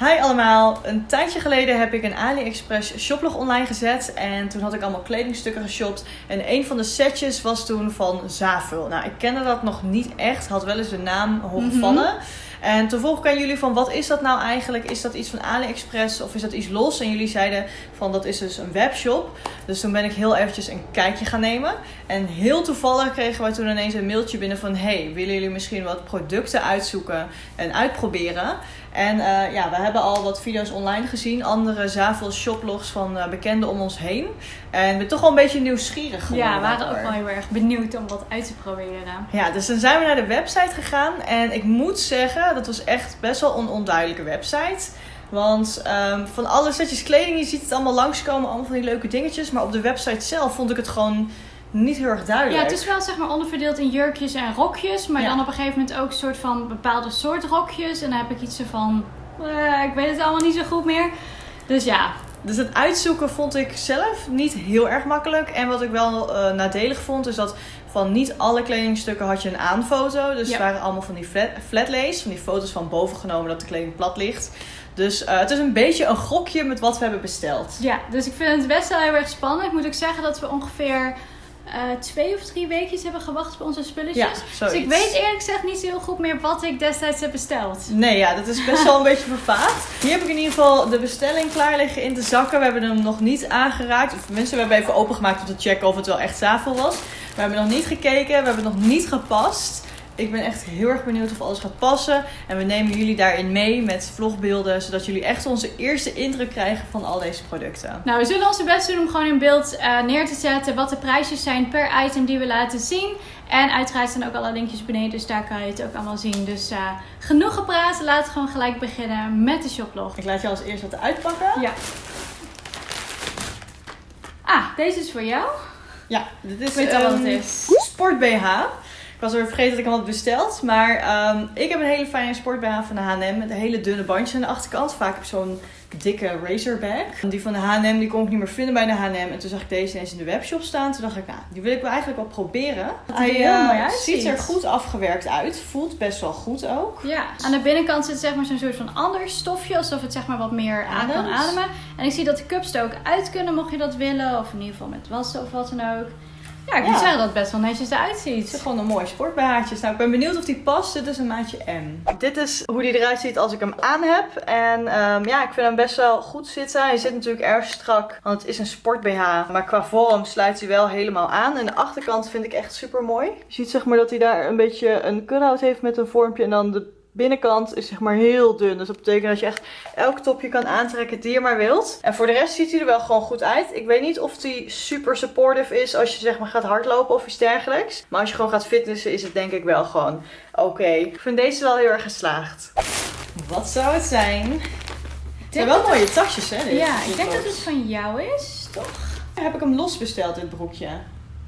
Hi allemaal. Een tijdje geleden heb ik een AliExpress shoplog online gezet. En toen had ik allemaal kledingstukken geshopt. En een van de setjes was toen van Zavul. Nou, ik kende dat nog niet echt. Had wel eens de naam horen vallen. En toen vroeg ik aan jullie van wat is dat nou eigenlijk? Is dat iets van AliExpress of is dat iets los? En jullie zeiden van dat is dus een webshop. Dus toen ben ik heel eventjes een kijkje gaan nemen. En heel toevallig kregen wij toen ineens een mailtje binnen van... Hey, willen jullie misschien wat producten uitzoeken en uitproberen? En eh, ja, we hebben al wat video's online gezien. Andere Zavel shoplogs van uh, bekenden om ons heen. En we zijn toch wel een beetje nieuwsgierig geworden. Ja, we waren ook wel heel erg benieuwd om wat uit te proberen. Ja, dus dan zijn we naar de website gegaan. En ik moet zeggen, dat was echt best wel een onduidelijke website. Want um, van alle setjes kleding, je ziet het allemaal langskomen. Allemaal van die leuke dingetjes. Maar op de website zelf vond ik het gewoon niet heel erg duidelijk. Ja, het is wel zeg maar onderverdeeld in jurkjes en rokjes. Maar Ja. dan op een gegeven moment ook een soort van bepaalde soort rokjes. En dan heb ik iets van... eh, ik weet het allemaal niet zo goed meer. Dus ja, Dus het uitzoeken vond ik zelf niet heel erg makkelijk. En wat ik wel eh, nadelig vond, is dat van niet alle kledingstukken had je een aanfoto. Dus Ja. het waren allemaal van die flat, flatlays, van die foto's van boven genomen dat de kleding plat ligt. Dus eh, het is een beetje een gokje met wat we hebben besteld. ja, dus ik vind het best wel heel erg spannend. Ik moet ook zeggen dat we ongeveer eh, twee of drie weekjes hebben gewacht op onze spulletjes. Ja, dus ik weet eerlijk gezegd niet zo heel goed meer wat ik destijds heb besteld. Nee, ja, dat is best wel een beetje vervaagd. Hier heb ik in ieder geval de bestelling klaar liggen in de zakken. We hebben hem nog niet aangeraakt. Of tenminste, we hebben even opengemaakt om te checken of het wel echt zafel was. We hebben nog niet gekeken, we hebben nog niet gepast. Ik ben echt heel erg benieuwd of alles gaat passen. En we nemen jullie daarin mee met vlogbeelden, zodat jullie echt onze eerste indruk krijgen van al deze producten. Nou, we zullen onze best doen om gewoon in beeld eh, neer te zetten wat de prijsjes zijn per item die we laten zien. En uiteraard staan ook alle linkjes beneden, dus daar kan je het ook allemaal zien. Dus eh, genoeg gepraat, laten we gewoon gelijk beginnen met de shoplog. Ik laat je als eerst wat uitpakken. Ja. Ah, deze is voor jou. Ja, dit is Ik weet al wat het is. sport BH. Ik was weer vergeten dat ik hem had besteld. Maar ehm, ik heb een hele fijne sport BH van de H&M. Met hele dunne bandjes aan de achterkant. Vaak heb ik zo'n dikke razorbag. Die van de H&M die kon ik niet meer vinden bij de H&M. En toen zag ik deze ineens in de webshop staan. Toen dacht ik, nou, die wil ik wel eigenlijk wel proberen. Hij ziet er goed afgewerkt uit. Voelt best wel goed ook. Ja, aan de binnenkant zit zeg maar zo'n soort van ander stofje, alsof het zeg maar wat meer aan kan ademen. En ik zie dat de cups er ook uit kunnen, mocht je dat willen, of in ieder geval met wassen of wat dan ook. Ja, ik moet Ja. zeggen dat het best wel netjes eruit Het is ziet. gewoon een mooi sportbH'tje. Nou, ik ben benieuwd of die past. Dit is een maatje M. Dit is hoe die eruit ziet als ik hem aan heb. En ehm, ja, ik vind hem best wel goed zitten. Hij zit natuurlijk erg strak, want het is een sport BH. Maar qua vorm sluit hij wel helemaal aan. En de achterkant vind ik echt super mooi. Je ziet zeg maar dat hij daar een beetje een cut-out heeft met een vormpje. En dan de binnenkant is zeg maar heel dun. Dus dat betekent dat je echt elk topje kan aantrekken die je maar wilt. En voor de rest ziet hij er wel gewoon goed uit. Ik weet niet of hij super supportive is als je zeg maar gaat hardlopen of iets dergelijks. Maar als je gewoon gaat fitnessen is het denk ik wel gewoon oké. Ik vind deze wel heel erg geslaagd. Wat zou het zijn? Het zijn wel mooie tasjes hè? dit. Ja, ik denk dat het van jou is, toch? Heb ik hem los besteld, dit broekje.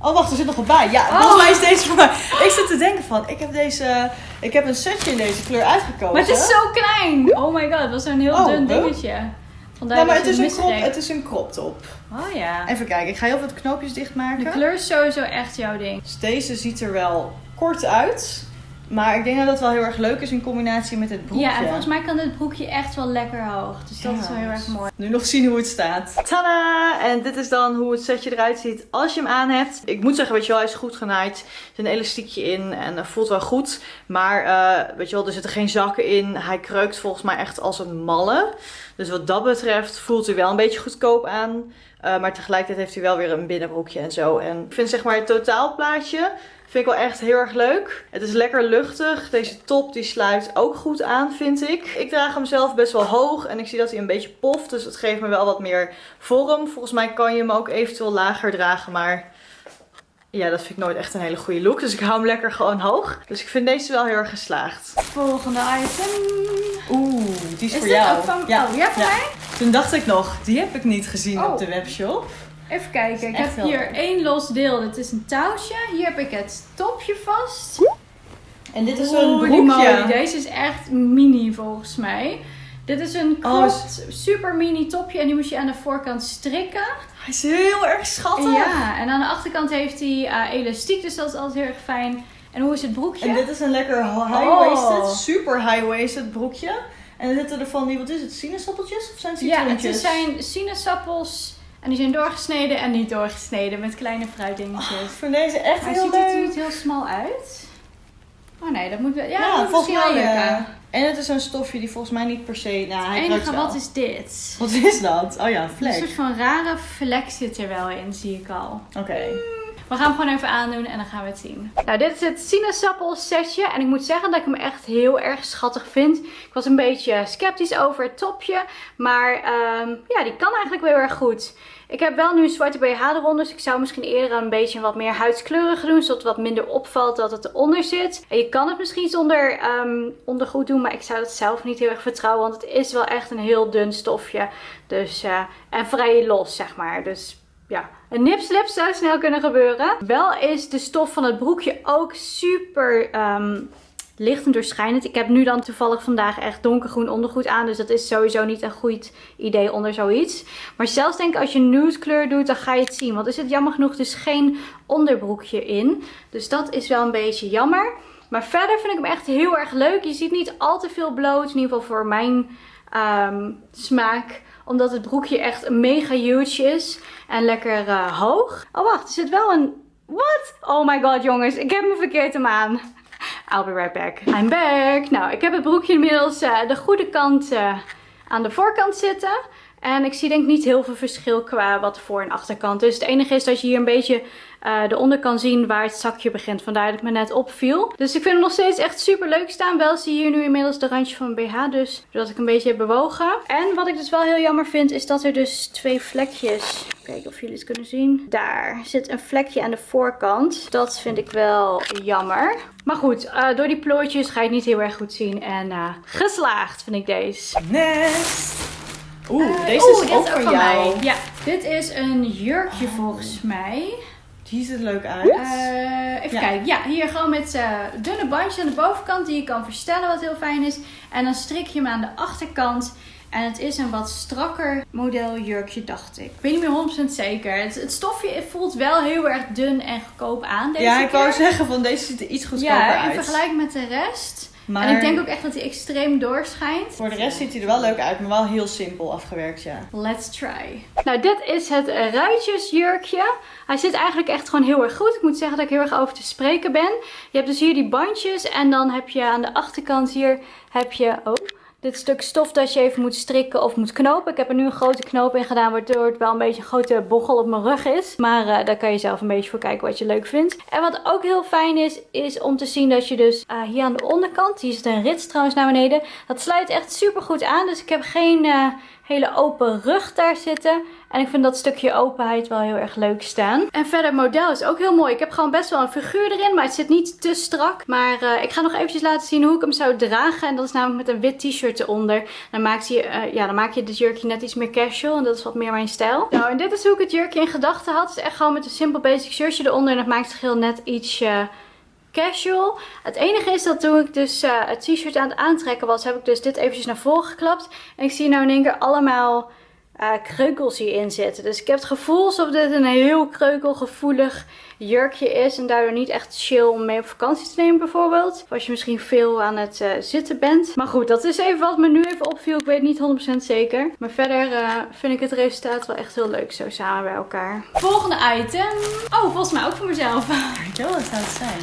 Oh, wacht, er zit nog wat bij. Ja, Oh. volgens mij is deze voor mij. Ik zit te denken van, ik heb deze, ik heb een setje in deze kleur uitgekozen. Maar het is zo klein! Oh my god, het was zo'n heel Oh, dun dingetje. Vandaar Nou, maar dat het is, een crop, het is een crop top. Oh ja. Even kijken, ik ga heel veel knoopjes dichtmaken. De kleur is sowieso echt jouw ding. Dus deze ziet er wel kort uit. Maar ik denk dat dat wel heel erg leuk is in combinatie met het broekje. Ja, en volgens mij kan dit broekje echt wel lekker hoog. Dus dat is wel heel erg mooi. Nu nog zien hoe het staat. Tada! En dit is dan hoe het setje eruit ziet als je hem aan hebt. Ik moet zeggen, weet je wel, hij is goed genaaid. Er zit een elastiekje in en voelt wel goed. Maar eh, weet je wel, er zitten geen zakken in. Hij kreukt volgens mij echt als een malle. Dus wat dat betreft voelt hij wel een beetje goedkoop aan. Uh, maar tegelijkertijd heeft hij wel weer een binnenbroekje en zo. En ik vind zeg maar het totaalplaatje vind ik wel echt heel erg leuk. Het is lekker luchtig. Deze top die sluit ook goed aan, vind ik. Ik draag hem zelf best wel hoog en ik zie dat hij een beetje poft. Dus het geeft me wel wat meer vorm. Volgens mij kan je hem ook eventueel lager dragen, maar... Ja, dat vind ik nooit echt een hele goede look. Dus ik hou hem lekker gewoon hoog. Dus ik vind deze wel heel erg geslaagd. Volgende item. Oeh, die is, Is voor dit jou. ook van... Oh, ja, voor mij? Toen dacht ik nog, die heb ik niet gezien Oh. op de webshop. Even kijken. Ik heb hier leuk. één los deel. Dit is een touwtje. Hier heb ik het topje vast. En dit is een broekje. Deze is echt mini volgens mij. Dit is een Oh, cropped, super mini topje. En die moet je aan de voorkant strikken. Hij is heel erg schattig. Ja, en aan de achterkant heeft hij eh, elastiek. Dus dat is altijd heel erg fijn. En hoe is het broekje? En dit is een lekker high-waisted, Oh. super high-waisted broekje. En dan zitten er van die, wat is het, sinaasappeltjes of zijn het Ja, het citroentjes? zijn sinaasappels en die zijn doorgesneden en niet doorgesneden met kleine fruitdingetjes. Ik vind deze echt Maar heel ziet het er leuk. niet heel smal uit? Oh nee, dat moet wel. Ja, Ja, dat volgens mij. eh, en het is zo'n stofje die volgens mij niet per se. Nou, hij Het ruikt enige, wat is dit? Wat is dat? Oh ja, een Een soort van rare vlek zit er wel in, zie ik al. Oké. We gaan hem gewoon even aandoen en dan gaan we het zien. Nou, dit is het sinaasappel setje. En ik moet zeggen dat ik hem echt heel erg schattig vind. Ik was een beetje sceptisch over het topje. Maar ehm, ja, die kan eigenlijk wel heel erg goed. Ik heb wel nu een zwarte BH eronder. Dus ik zou misschien eerder een beetje wat meer huidskleurige doen. Zodat het wat minder opvalt dat het eronder zit. En je kan het misschien zonder ehm, ondergoed doen. Maar ik zou dat zelf niet heel erg vertrouwen. Want het is wel echt een heel dun stofje. Dus, eh, en vrij los, zeg maar. Dus ja, een nipslip zou snel kunnen gebeuren. Wel is de stof van het broekje ook super ehm, licht en doorschijnend. Ik heb nu dan toevallig vandaag echt donkergroen ondergoed aan. Dus dat is sowieso niet een goed idee onder zoiets. Maar zelfs denk ik als je nude kleur doet, dan ga je het zien. Want er zit jammer genoeg dus geen onderbroekje in. Dus dat is wel een beetje jammer. Maar verder vind ik hem echt heel erg leuk. Je ziet niet al te veel bloot. In ieder geval voor mijn ehm, smaak omdat het broekje echt mega huge is. En lekker eh, hoog. Oh wacht, er zit wel een... What? Oh my god jongens, ik heb me verkeerd hem aan. I'll be right back. I'm back. Nou, ik heb het broekje inmiddels eh, de goede kant eh, aan de voorkant zitten. En ik zie denk niet heel veel verschil qua wat voor- en achterkant. Dus het enige is dat je hier een beetje eh, de onder kan zien waar het zakje begint. Vandaar dat het me net opviel. Dus ik vind hem nog steeds echt super leuk staan. Wel zie je hier nu inmiddels de randje van mijn BH. Dus zodat ik een beetje heb bewogen. En wat ik dus wel heel jammer vind is dat er dus twee vlekjes... Kijken of jullie het kunnen zien. Daar zit een vlekje aan de voorkant. Dat vind ik wel jammer. Maar goed, eh, door die plooitjes ga je het niet heel erg goed zien. En eh, geslaagd vind ik deze. Next. Oeh, Eh, deze oeh, is ook voor jou. mij. Ja, dit is een jurkje volgens mij. Die ziet er leuk uit. Eh, even Ja. kijken. Ja, hier gewoon met eh, dunne bandjes aan de bovenkant die je kan verstellen, wat heel fijn is. En dan strik je hem aan de achterkant. En het is een wat strakker model jurkje, dacht ik. Ik weet niet meer 100% zeker. Het, het stofje voelt wel heel erg dun en goedkoop aan deze ja, ik wou keer. zeggen van deze ziet er iets goedkoper Ja, in uit. vergelijking met de rest. Maar En ik denk ook echt dat hij extreem doorschijnt. voor de rest ziet hij er wel leuk uit, maar wel heel simpel afgewerkt, ja. Let's try. Nou, dit is het ruitjesjurkje. Hij zit eigenlijk echt gewoon heel erg goed. Ik moet zeggen dat ik heel erg over te spreken ben. Je hebt dus hier die bandjes en dan heb je aan de achterkant hier heb je oh, dit stuk stof dat je even moet strikken of moet knopen. Ik heb er nu een grote knoop in gedaan, waardoor het wel een beetje een grote bochel op mijn rug is. Maar eh, daar kan je zelf een beetje voor kijken wat je leuk vindt. En wat ook heel fijn is, is om te zien dat je dus eh, hier aan de onderkant, hier zit een rits trouwens naar beneden. Dat sluit echt super goed aan, dus ik heb geen... eh, hele open rug daar zitten. En ik vind dat stukje openheid wel heel erg leuk staan. En verder het model is ook heel mooi. Ik heb gewoon best wel een figuur erin, maar het zit niet te strak. Maar eh, ik ga nog eventjes laten zien hoe ik hem zou dragen. En dat is namelijk met een wit t-shirt eronder. Dan, maakt hij, eh, ja, dan maak je dit jurkje net iets meer casual. En dat is wat meer mijn stijl. Nou, en dit is hoe ik het jurkje in gedachten had. Het is echt gewoon met een simpel basic shirtje eronder. En dat maakt het geheel net iets casual. Het enige is dat toen ik dus eh, het t-shirt aan het aantrekken was, heb ik dus dit eventjes naar voren geklapt. En ik zie nou in één keer allemaal eh, kreukels hierin zitten. Dus ik heb het gevoel alsof dit een heel kreukelgevoelig jurkje is. En daardoor niet echt chill om mee op vakantie te nemen bijvoorbeeld. Of als je misschien veel aan het eh, zitten bent. Maar goed, dat is even wat me nu even opviel. Ik weet niet 100% zeker. Maar verder eh, vind ik het resultaat wel echt heel leuk zo samen bij elkaar. Volgende item. Oh, volgens mij ook voor mezelf. Ik weet wel wat zou het zijn.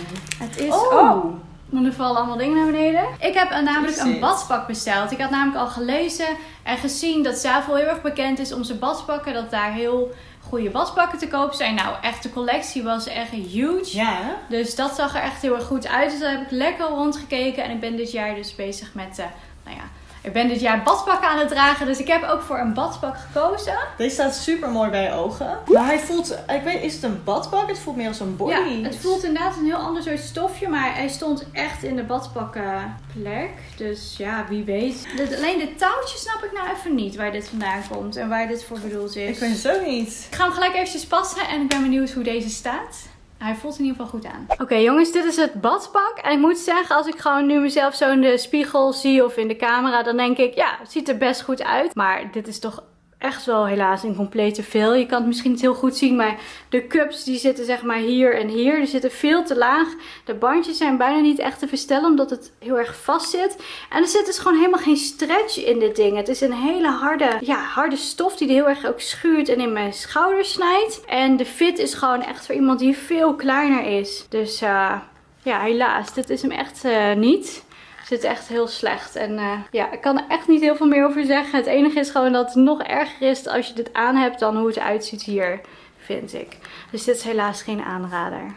Het is... Oh. oh. Want er vallen allemaal dingen naar beneden. Ik heb een- namelijk een badpak besteld. Ik had namelijk al gelezen en gezien dat Zafel heel erg bekend is om zijn badpakken. Dat daar heel goede badpakken te koop zijn. Nou, echt de collectie was echt huge. Ja, hè? Dus dat zag er echt heel erg goed uit. Dus daar heb ik lekker rondgekeken. En ik ben dit jaar dus bezig met, eh, nou ja, ik ben dit jaar badpakken aan het dragen. Dus ik heb ook voor een badpak gekozen. Deze staat super mooi bij je ogen. Maar hij voelt, ik weet, is het een badpak? Het voelt meer als een body. Ja, het voelt inderdaad een heel ander soort stofje, maar hij stond echt in de badpakkenplek. Dus ja, wie weet. Alleen de touwtjes snap ik nou even niet waar dit vandaan komt en waar dit voor bedoeld is. Ik weet het ook niet. Ik ga hem gelijk eventjes passen en ik ben benieuwd hoe deze staat. Hij voelt in ieder geval goed aan. Oké jongens, dit is het badpak. En ik moet zeggen, als ik gewoon nu mezelf zo in de spiegel zie of in de camera, dan denk ik, ja, het ziet er best goed uit. Maar dit is toch echt wel helaas een complete veel. Je kan het misschien niet heel goed zien, maar de cups die zitten zeg maar hier en hier. Die zitten veel te laag. De bandjes zijn bijna niet echt te verstellen, omdat het heel erg vast zit. En er zit dus gewoon helemaal geen stretch in dit ding. Het is een hele harde, ja, harde stof die heel erg ook schuurt en in mijn schouders snijdt. En de fit is gewoon echt voor iemand die veel kleiner is. Dus uh, ja, helaas. Dit is hem echt uh, niet zit echt heel slecht. En uh, ja, ik kan er echt niet heel veel meer over zeggen. Het enige is gewoon dat het nog erger is als je dit aan hebt dan hoe het uitziet hier, vind ik. Dus dit is helaas geen aanrader.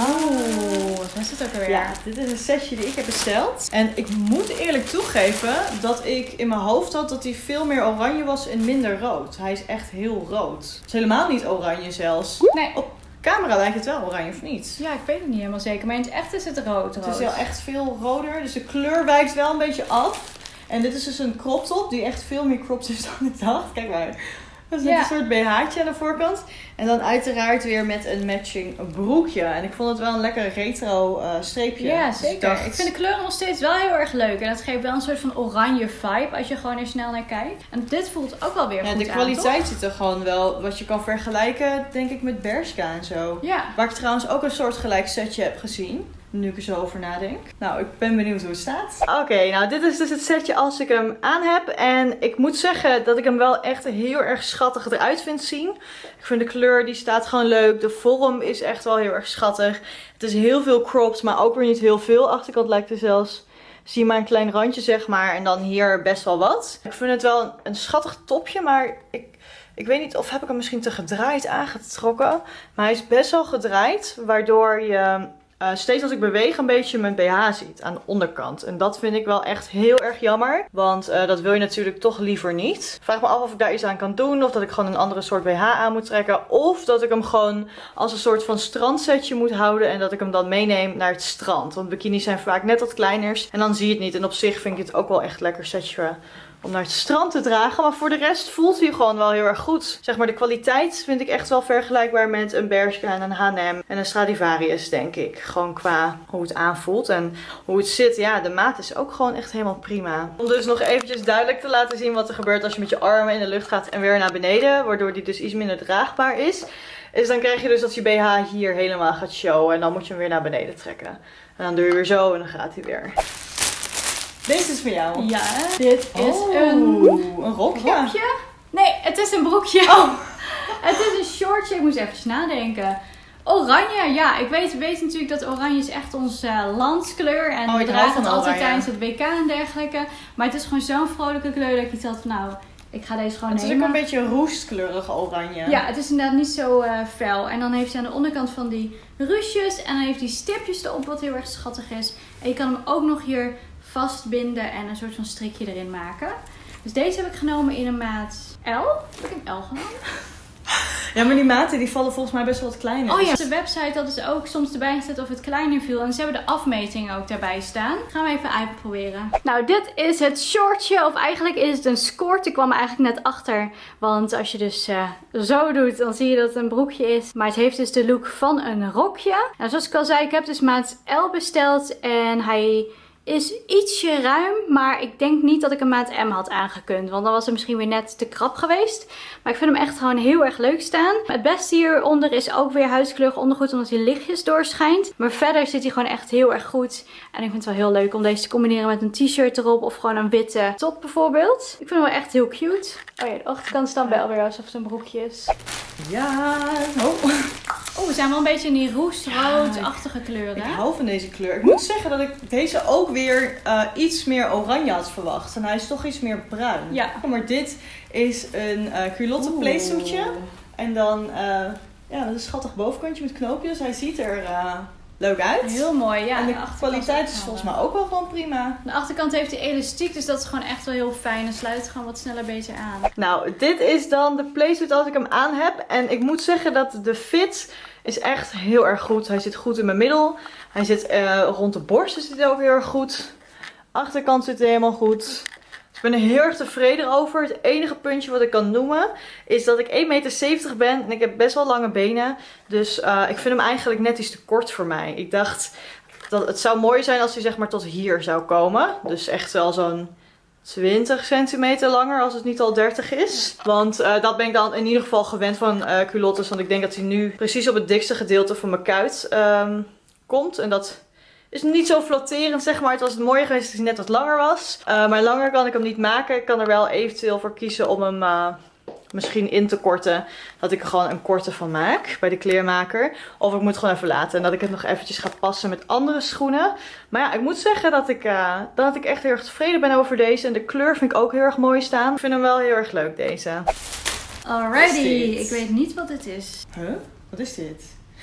Oh, wat is het ook alweer? Ja, dit is een setje die ik heb besteld. En ik moet eerlijk toegeven dat ik in mijn hoofd had dat hij veel meer oranje was en minder rood. Hij is echt heel rood. Het is helemaal niet oranje zelfs. Nee. Op camera lijkt het wel oranje of niet? Ja, ik weet het niet helemaal zeker. Maar in het echt is het rood. Het is wel echt veel roder. Dus de kleur wijkt wel een beetje af. En dit is dus een crop top die echt veel meer cropped is dan ik dacht. Kijk maar. Dat is ja. een soort BH'tje aan de voorkant. En dan uiteraard weer met een matching broekje. En ik vond het wel een lekker retro uh, streepje. Ja, dus zeker. ik, vind de kleuren nog steeds wel heel erg leuk. En dat geeft wel een soort van oranje vibe als je gewoon er snel naar kijkt. En dit voelt ook wel weer ja, goed de kwaliteit zit er gewoon wel, wat je kan vergelijken denk ik met Bershka en zo. Ja. Waar ik trouwens ook een soort gelijk setje heb gezien. Nu ik er zo over nadenk. Nou, ik ben benieuwd hoe het staat. Oké, nou dit is dus het setje als ik hem aan heb. En ik moet zeggen dat ik hem wel echt heel erg schattig eruit vind zien. Ik vind de kleur, die staat gewoon leuk. De vorm is echt wel heel erg schattig. Het is heel veel cropped, maar ook weer niet heel veel. Achterkant lijkt er zelfs zie maar een klein randje zeg maar. En dan hier best wel wat. Ik vind het wel een, een schattig topje, maar ik, ik weet niet of heb ik hem misschien te gedraaid aangetrokken. Maar hij is best wel gedraaid, waardoor je uh, steeds als ik beweeg een beetje mijn BH ziet aan de onderkant. En dat vind ik wel echt heel erg jammer. Want uh, dat wil je natuurlijk toch liever niet. Vraag me af of ik daar iets aan kan doen. Of dat ik gewoon een andere soort BH aan moet trekken. Of dat ik hem gewoon als een soort van strandsetje moet houden. En dat ik hem dan meeneem naar het strand. Want bikinis zijn vaak net wat kleiners. En dan zie je het niet. En op zich vind ik het ook wel echt lekker setje om naar het strand te dragen. Maar voor de rest voelt hij gewoon wel heel erg goed. Zeg maar de kwaliteit vind ik echt wel vergelijkbaar met een Bershka en een H&M en een Stradivarius denk ik. Gewoon qua hoe het aanvoelt en hoe het zit. Ja, de maat is ook gewoon echt helemaal prima. Om dus nog eventjes duidelijk te laten zien wat er gebeurt als je met je armen in de lucht gaat en weer naar beneden. Waardoor die dus iets minder draagbaar is. Is dan krijg je dus dat je BH hier helemaal gaat showen en dan moet je hem weer naar beneden trekken. En dan doe je weer zo en dan gaat hij weer. Deze is voor jou. Ja, dit is oh, een, een rokje. Nee, het is een broekje. Oh. het is een shortje. Ik moest even nadenken. Oranje, ja. Ik weet, weet natuurlijk dat oranje is echt onze uh, landskleur. En oh, we dragen het altijd tijdens het WK en dergelijke. Maar het is gewoon zo'n vrolijke kleur dat ik iets had van nou... Ik ga deze gewoon Het is ook een beetje roestkleurig oranje. Ja, het is inderdaad niet zo uh, fel. En dan heeft hij aan de onderkant van die ruusjes. En dan heeft hij stipjes erop, wat heel erg schattig is. En je kan hem ook nog hier vastbinden en een soort van strikje erin maken. Dus deze heb ik genomen in een maat L. Heb ik een L genomen? Ja, maar die maten die vallen volgens mij best wel wat kleiner. Oh ja, de website hadden ze ook soms erbij gezet of het kleiner viel. En ze hebben de afmeting ook daarbij staan. Gaan we even uitproberen. Nou, dit is het shortje. Of eigenlijk is het een skort. Ik kwam er eigenlijk net achter. Want als je dus uh, zo doet, dan zie je dat het een broekje is. Maar het heeft dus de look van een rokje. Nou, zoals ik al zei, ik heb dus maat L besteld. En hij is ietsje ruim, maar ik denk niet dat ik een maat M had aangekund. Want dan was het misschien weer net te krap geweest. Maar ik vind hem echt gewoon heel erg leuk staan. Het beste hieronder is ook weer huidskleurig ondergoed, omdat hij lichtjes doorschijnt. Maar verder zit hij gewoon echt heel erg goed. En ik vind het wel heel leuk om deze te combineren met een t-shirt erop. Of gewoon een witte top bijvoorbeeld. Ik vind hem wel echt heel cute. Oh ja, de achterkant dan wel weer alsof het een broekje is. Ja, oh. Oh, we zijn wel een beetje in die roestroodachtige kleuren. Ik hou van deze kleur. Ik moet zeggen dat ik deze ook weer uh, iets meer oranje had verwacht. En hij is toch iets meer bruin. Ja. Maar dit is een uh, culotte playsuitje. En dan uh, ja, een schattig bovenkantje met knoopjes. Hij ziet er leuk uit. Heel mooi, ja. En de, kwaliteit is volgens mij ook wel gewoon prima. De achterkant heeft die elastiek, dus dat is gewoon echt wel heel fijn. En sluit gewoon wat sneller beter aan. Nou, dit is dan de playsuit als ik hem aan heb. En ik moet zeggen dat de fit is echt heel erg goed. Hij zit goed in mijn middel. Hij zit uh, rond de borst zit ook heel erg goed. Achterkant zit helemaal goed. Ik ben er heel erg tevreden over. Het enige puntje wat ik kan noemen is dat ik 1,70 meter ben en ik heb best wel lange benen. Dus uh, ik vind hem eigenlijk net iets te kort voor mij. Ik dacht dat het zou mooi zijn als hij zeg maar tot hier zou komen. Dus echt wel zo'n 20 centimeter langer als het niet al 30 is. Want eh, dat ben ik dan in ieder geval gewend van eh culottes. Want ik denk dat hij nu precies op het dikste gedeelte van mijn kuit ehm, komt. En dat is niet zo flatterend zeg maar. Het was het mooie geweest als hij net wat langer was. Eh, maar langer kan ik hem niet maken. Ik kan er wel eventueel voor kiezen om hem... misschien in te korten. Dat ik er gewoon een korte van maak bij de kleermaker. Of ik moet het gewoon even laten. En dat ik het nog eventjes ga passen met andere schoenen. Maar ja, ik moet zeggen dat ik, eh, dat ik echt heel erg tevreden ben over deze. En de kleur vind ik ook heel erg mooi staan. Ik vind hem wel heel erg leuk deze. Alrighty, Wat ik weet niet wat dit is. Huh? Wat is dit?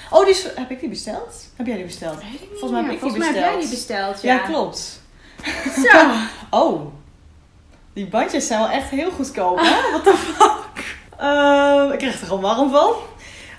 Oh, die is, heb ik die besteld? Heb jij die besteld? Weet ik niet Volgens mij heb ik die Volgens mij heb jij die besteld. ja. Ja, klopt. Zo. Oh, die bandjes zijn wel echt heel goedkoop, hè? What the fuck? Ehm, ik kreeg er gewoon warm van.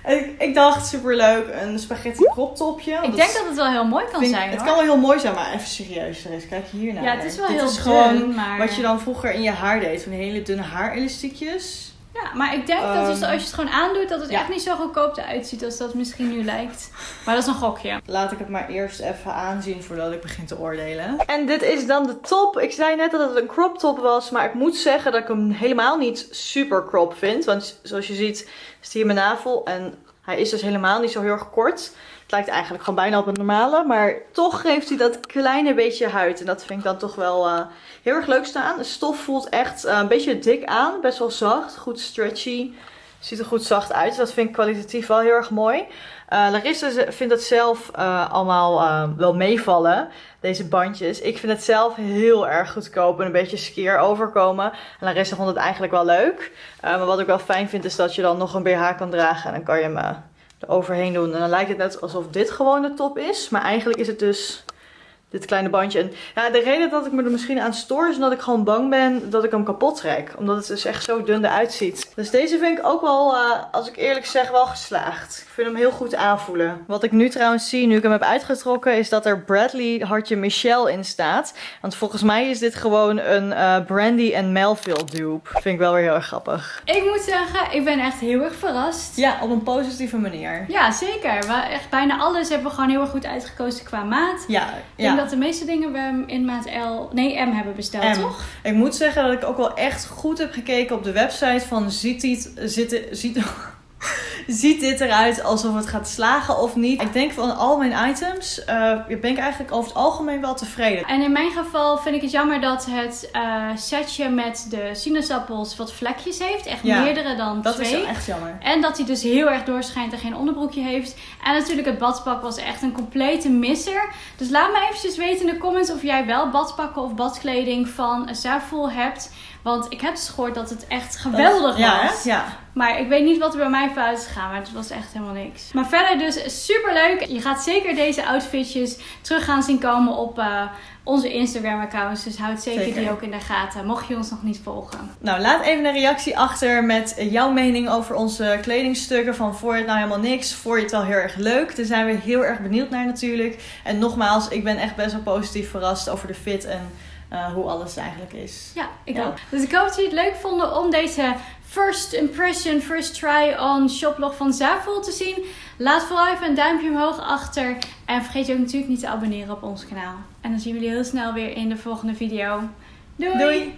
Ik, ik dacht, superleuk, een spaghetti crop topje. Ik denk dat het wel heel mooi kan vind- zijn Het hoor. kan wel heel mooi zijn, maar even serieus, Therese, kijk hiernaar. Ja, het is wel Dit heel is gewoon maar... wat je dan vroeger in je haar deed. Van hele dunne haarelastiekjes. Ja, maar ik denk dat dus Ehm, als je het gewoon aandoet, dat het ja. echt niet zo goedkoop eruit ziet als dat misschien nu lijkt. Maar dat is een gokje. Laat ik het maar eerst even aanzien voordat ik begin te oordelen. En dit is dan de top. Ik zei net dat het een crop top was, maar ik moet zeggen dat ik hem helemaal niet super crop vind. Want zoals je ziet is hier mijn navel en hij is dus helemaal niet zo heel erg kort. Het lijkt eigenlijk gewoon bijna op een normale, maar toch geeft hij dat kleine beetje huid. En dat vind ik dan toch wel eh, heel erg leuk staan. De stof voelt echt eh, een beetje dik aan, best wel zacht, goed stretchy. Ziet er goed zacht uit. Dus dat vind ik kwalitatief wel heel erg mooi. Eh, Larissa vindt het zelf allemaal wel meevallen, deze bandjes. Ik vind het zelf heel erg goedkoop en een beetje skeer overkomen. En Larissa vond het eigenlijk wel leuk. Maar wat ik wel fijn vind is dat je dan nog een BH kan dragen en dan kan je hem eh, er overheen doen. En dan lijkt het net alsof dit gewoon de top is. Maar eigenlijk is het dus dit kleine bandje. En ja, de reden dat ik me er misschien aan stoor is omdat ik gewoon bang ben dat ik hem kapot trek. Omdat het dus echt zo dun eruit ziet. Dus deze vind ik ook wel, eh, als ik eerlijk zeg, wel geslaagd. Ik vind hem heel goed aanvoelen. Wat ik nu trouwens zie, nu ik hem heb uitgetrokken, is dat er Bradley hartje Michelle in staat. Want volgens mij is dit gewoon een eh, Brandy en Melville dupe. Vind ik wel weer heel erg grappig. Ik moet zeggen, ik ben echt heel erg verrast. Ja, op een positieve manier. Ja, zeker. We, echt bijna alles hebben we gewoon heel erg goed uitgekozen qua maat. Ja, ja. Denk dat de meeste dingen we in maat L, nee M hebben besteld, M. toch? Ik moet zeggen dat ik ook wel echt goed heb gekeken op de website van ziet dit, ziet, ziet, ziet dit eruit alsof het gaat slagen of niet. Ik denk van al mijn items eh, ben ik eigenlijk over het algemeen wel tevreden. En in mijn geval vind ik het jammer dat het eh, setje met de sinaasappels wat vlekjes heeft. Echt Ja, meerdere dan Dat is twee. wel echt jammer. En dat hij dus heel erg doorschijnt en geen onderbroekje heeft. En natuurlijk het badpak was echt een complete misser. Dus laat me eventjes weten in de comments of jij wel badpakken of badkleding van Zaful hebt. Want ik heb dus gehoord dat het echt geweldig ja, was. hè? Ja. Maar ik weet niet wat er bij mij fout is gegaan. Maar het was echt helemaal niks. Maar verder dus super leuk. Je gaat zeker deze outfitjes terug gaan zien komen op eh, onze Instagram accounts. Dus houd zeker, Zeker. die ook in de gaten. Mocht je ons nog niet volgen. Nou, laat even een reactie achter met jouw mening over onze kledingstukken. Van voor je het nou helemaal niks, voor je het wel heel erg leuk. Daar zijn we heel erg benieuwd naar natuurlijk. En nogmaals, ik ben echt best wel positief verrast over de fit en eh, hoe alles eigenlijk is. Ja, ik Ja. ook. Dus ik hoop dat jullie het leuk vonden om deze first impression, first try on shoplog van Zaful te zien. Laat vooral even een duimpje omhoog achter. En vergeet je ook natuurlijk niet te abonneren op ons kanaal. En dan zien we jullie heel snel weer in de volgende video. Doei! Doei!